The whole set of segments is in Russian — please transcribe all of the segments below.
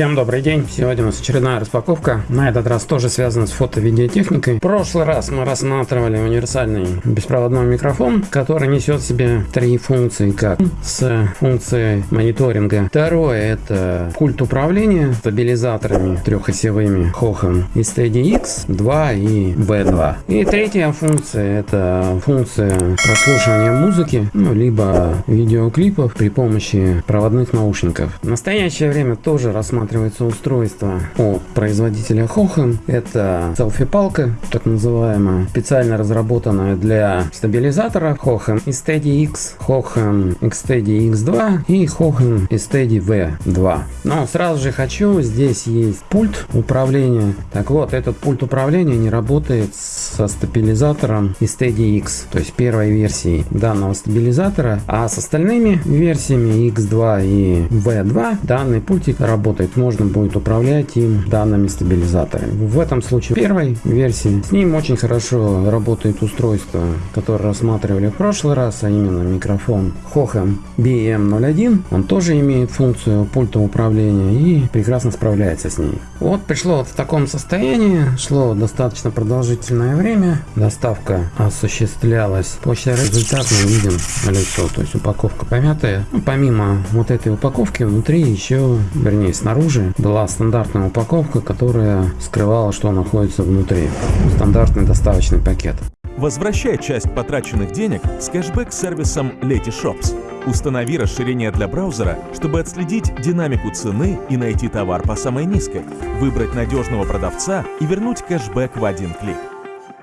Всем добрый день! Сегодня у нас очередная распаковка. На этот раз тоже связана с фото-видеотехникой. В прошлый раз мы рассматривали универсальный беспроводной микрофон, который несет в себе три функции, как с функцией мониторинга. Второе это пульт управления стабилизаторами трехосевыми Hohan и Steady X 2 и V2. И третья функция это функция прослушивания музыки, ну, либо видеоклипов при помощи проводных наушников. В настоящее время тоже рассматриваем рассматривается устройство от производителя Hohen. Это селфи-палка, так называемая, специально разработанная для стабилизатора Hohen и Steady X, Hohen Steady X2 и Hohen Steady V2. Но сразу же хочу, здесь есть пульт управления. Так вот, этот пульт управления не работает со стабилизатором и Steady X, то есть первой версии данного стабилизатора, а с остальными версиями X2 и V2 данный пультик работает есть можно будет управлять им данными стабилизаторами. В этом случае первой версии с ним очень хорошо работает устройство, которое рассматривали в прошлый раз, а именно микрофон Hohem BM01. Он тоже имеет функцию пульта управления и прекрасно справляется с ней. Вот пришло в таком состоянии, шло достаточно продолжительное время, доставка осуществлялась. После результата мы видим лицо, то есть упаковка помятая. Ну, помимо вот этой упаковки внутри еще, вернее снаружи Снаружи была стандартная упаковка, которая скрывала, что находится внутри. Стандартный доставочный пакет. Возвращай часть потраченных денег с кэшбэк-сервисом Letyshops. Установи расширение для браузера, чтобы отследить динамику цены и найти товар по самой низкой, выбрать надежного продавца и вернуть кэшбэк в один клик.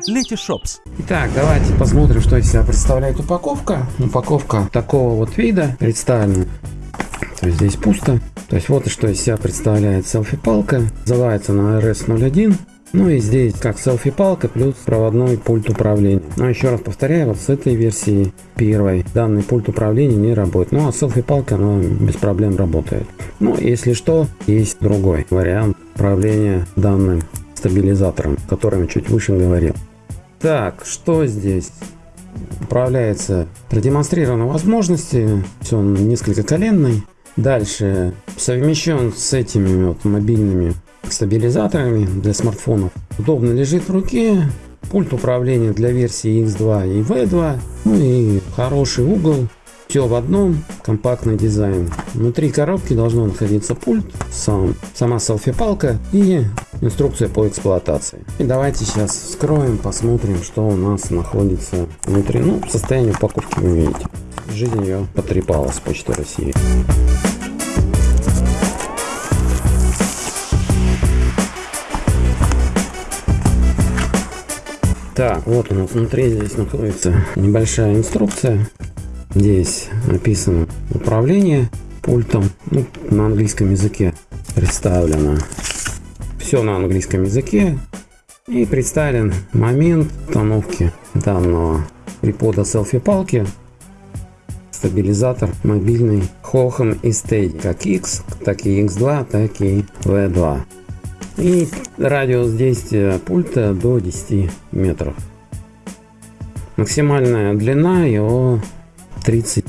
Letyshops. Итак, давайте посмотрим, что из себя представляет упаковка. Упаковка такого вот вида представлена. То есть здесь пусто. То есть вот что из себя представляет селфи-палка. Называется она RS01. Ну и здесь как селфи-палка плюс проводной пульт управления. Но еще раз повторяю, вот с этой версии первой данный пульт управления не работает. Ну а селфи-палка она без проблем работает. Ну если что, есть другой вариант управления данным стабилизатором, о котором чуть выше говорил. Так, что здесь? Управляется продемонстрированы возможности. Все несколько коленный. Дальше совмещен с этими вот мобильными стабилизаторами для смартфонов. Удобно лежит в руке. Пульт управления для версии X2 и V2. Ну и хороший угол. Все в одном. Компактный дизайн. Внутри коробки должно находиться пульт, сам, сама селфи-палка и инструкция по эксплуатации. И давайте сейчас вскроем, посмотрим, что у нас находится внутри. Ну, состояние упаковки вы видите. Жизнь ее потрепала с Почты России. Так, вот у нас внутри здесь находится небольшая инструкция. Здесь написано управление пультом ну, на английском языке представлено. Все на английском языке. И представлен момент установки данного припода селфи-палки. Стабилизатор мобильный Hohem и Steady. Как X, так и X2, так и V2. И радиус действия пульта до 10 метров. Максимальная длина его 30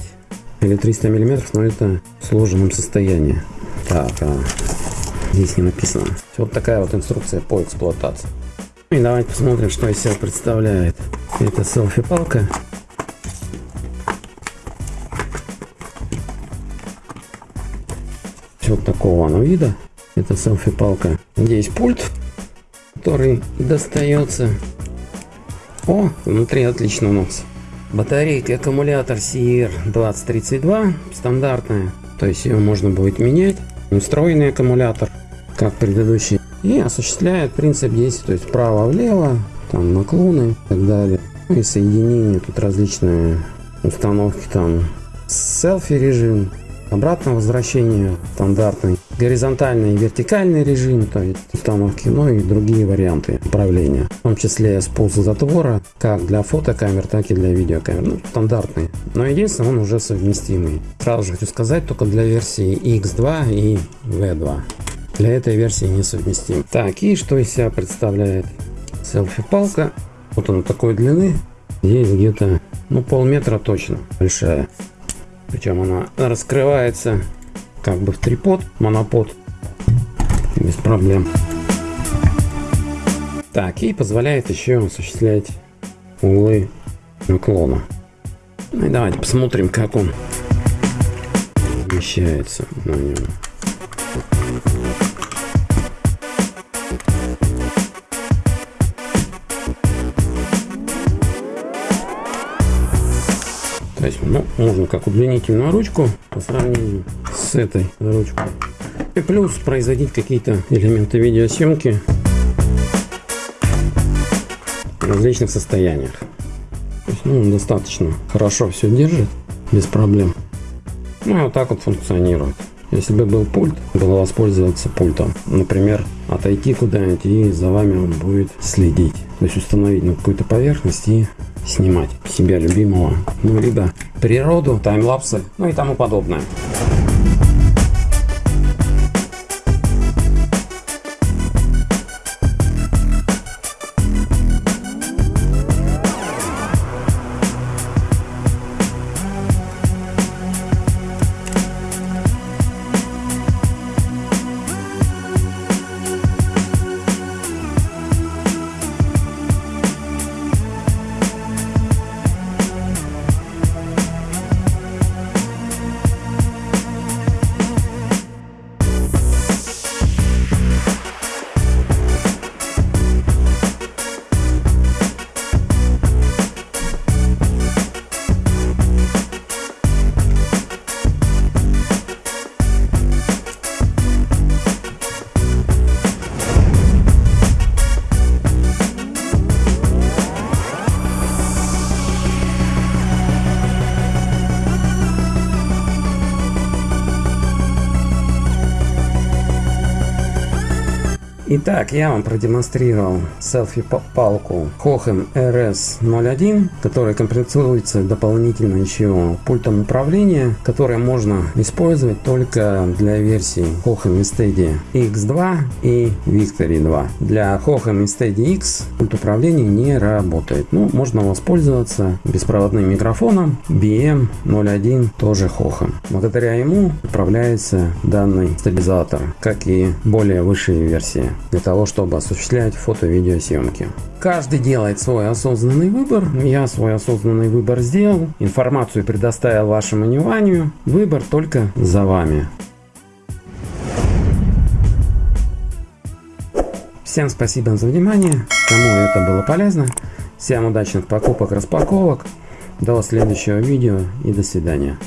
или 300 миллиметров, но это в сложенном состоянии. Так, а здесь не написано. Вот такая вот инструкция по эксплуатации. И давайте посмотрим, что из себя представляет эта селфи-палка. Вот такого она вида. Это селфи-палка. Здесь пульт, который достается. О, внутри отлично у нас. Батарейка аккумулятор CR2032 стандартная. То есть ее можно будет менять. Встроенный аккумулятор, как предыдущий. И осуществляет принцип действия. То есть вправо-влево, там наклоны и так далее. Ну и соединение. Тут различные установки. Там селфи режим, обратное возвращение стандартный, горизонтальный и вертикальный режим, то есть установки, ну и другие варианты управления, в том числе спуск затвора, как для фотокамер, так и для видеокамер, ну, стандартный, но единственное, он уже совместимый. Сразу же хочу сказать, только для версии X2 и V2. Для этой версии не совместим. Так, и что из себя представляет селфи-палка? Вот она такой длины, есть где-то, ну, полметра точно, большая. Причем она раскрывается как бы в трипод, монопод. без проблем. Так, и позволяет еще осуществлять углы наклона. Ну и давайте посмотрим, как он вмещается на нем. Есть, ну, можно как удлинительную ручку по сравнению с этой ручкой. И плюс производить какие-то элементы видеосъемки в различных состояниях. То есть, ну, достаточно хорошо все держит, без проблем. Ну и вот так вот функционирует. Если бы был пульт, было воспользоваться пультом. Например, отойти куда-нибудь и за вами он будет следить. То есть установить на какую-то поверхность и снимать себя любимого. Ну, либо природу, таймлапсы, ну и тому подобное. Итак, я вам продемонстрировал селфи-палку Hohem RS01, которая комплектуется дополнительно еще пультом управления, которое можно использовать только для версий Hohem Steady X2 и Victory 2. Для Hohem Steady X пульт управления не работает. Ну, можно воспользоваться беспроводным микрофоном BM01, тоже Hohem. Благодаря ему управляется данный стабилизатор, как и более высшие версии для того, чтобы осуществлять фото-видеосъемки. Каждый делает свой осознанный выбор. Я свой осознанный выбор сделал. Информацию предоставил вашему вниманию. Выбор только за вами. Всем спасибо за внимание. Кому это было полезно. Всем удачных покупок, распаковок. До следующего видео и до свидания.